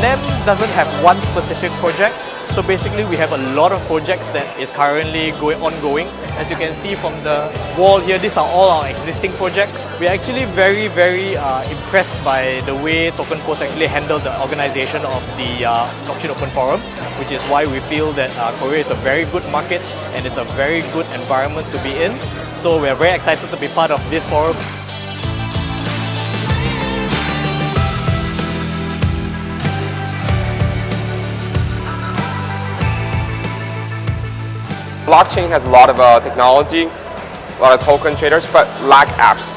NEM doesn't have one specific project. So basically we have a lot of projects that is currently going ongoing. As you can see from the wall here, these are all our existing projects. We're actually very, very uh, impressed by the way Token Post actually handled the organization of the uh, Blockchain Open Forum, which is why we feel that uh, Korea is a very good market and it's a very good environment to be in. So we're very excited to be part of this forum. Blockchain has a lot of uh, technology, a lot of token traders, but lack apps.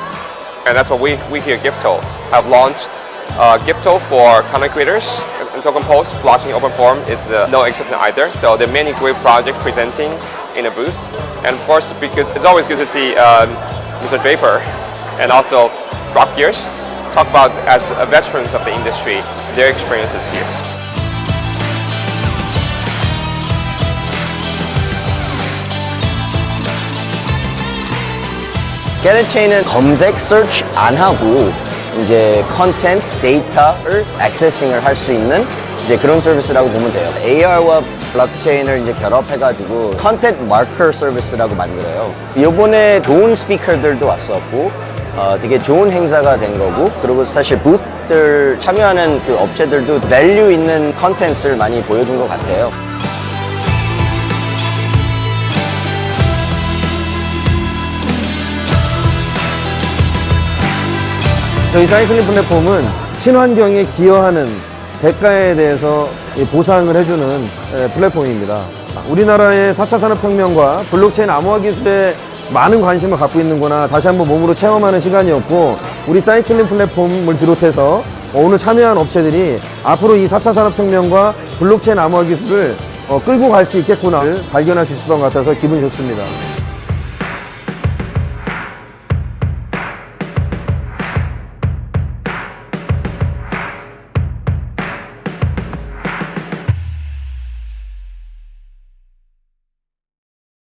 And that's what we, we here at Gifto have launched uh, Gifto for content creators and Token Post. Blockchain Open Forum is the no exception either. So there are many great projects presenting in the booth. And of course, because it's always good to see um, Mr. Draper and also Rock Gears talk about, as veterans of the industry, their experiences here. 게르체인은 검색, search 안 하고 이제 컨텐트, 데이터를 액세싱을 할 수 있는 이제 그런 서비스라고 보면 돼요. AR와 블록체인을 이제 결합해가지고 컨텐트 마커 서비스라고 만들어요. 이번에 좋은 스피커들도 왔었고 어, 되게 좋은 행사가 된 거고 그리고 사실 부스들 참여하는 그 업체들도 밸류 있는 컨텐츠를 많이 보여준 것 같아요. 저희 사이클링 플랫폼은 친환경에 기여하는 대가에 대해서 이 보상을 해주는 에, 플랫폼입니다. 우리나라의 4차 산업혁명과 블록체인 암호화 기술에 많은 관심을 갖고 있는구나 다시 한번 몸으로 체험하는 시간이었고 우리 사이클링 플랫폼을 비롯해서 오늘 참여한 업체들이 앞으로 이 4차 산업혁명과 블록체인 암호화 기술을 어, 끌고 갈 수 있겠구나를 발견할 수 있을 것 같아서 기분이 좋습니다.